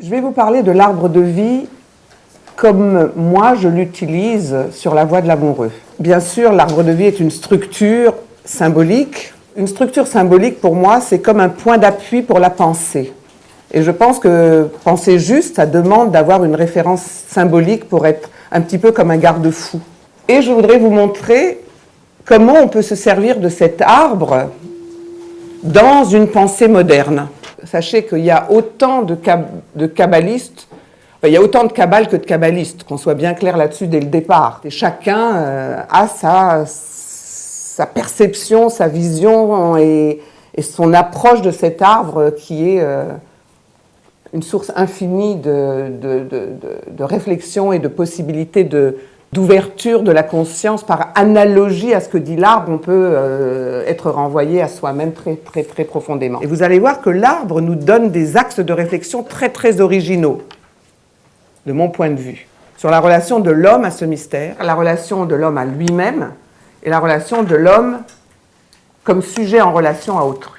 Je vais vous parler de l'arbre de vie comme moi je l'utilise sur la voie de l'amoureux. Bien sûr, l'arbre de vie est une structure symbolique. Une structure symbolique, pour moi, c'est comme un point d'appui pour la pensée. Et je pense que penser juste, ça demande d'avoir une référence symbolique pour être un petit peu comme un garde-fou. Et je voudrais vous montrer comment on peut se servir de cet arbre dans une pensée moderne. Sachez qu'il y a autant de, de kabbalistes, il y a autant de kabbales que de kabbalistes, qu'on soit bien clair là-dessus dès le départ. Chacun euh, a sa, sa, perception, sa vision et, son approche de cet arbre qui est euh, une source infinie de, de, de réflexion et de possibilités de, d'ouverture de la conscience par analogie à ce que dit l'arbre, on peut euh, être renvoyé à soi-même très, très, très profondément. Et vous allez voir que l'arbre nous donne des axes de réflexion très, très originaux, de mon point de vue, sur la relation de l'homme à ce mystère, la relation de l'homme à lui-même et la relation de l'homme comme sujet en relation à autrui.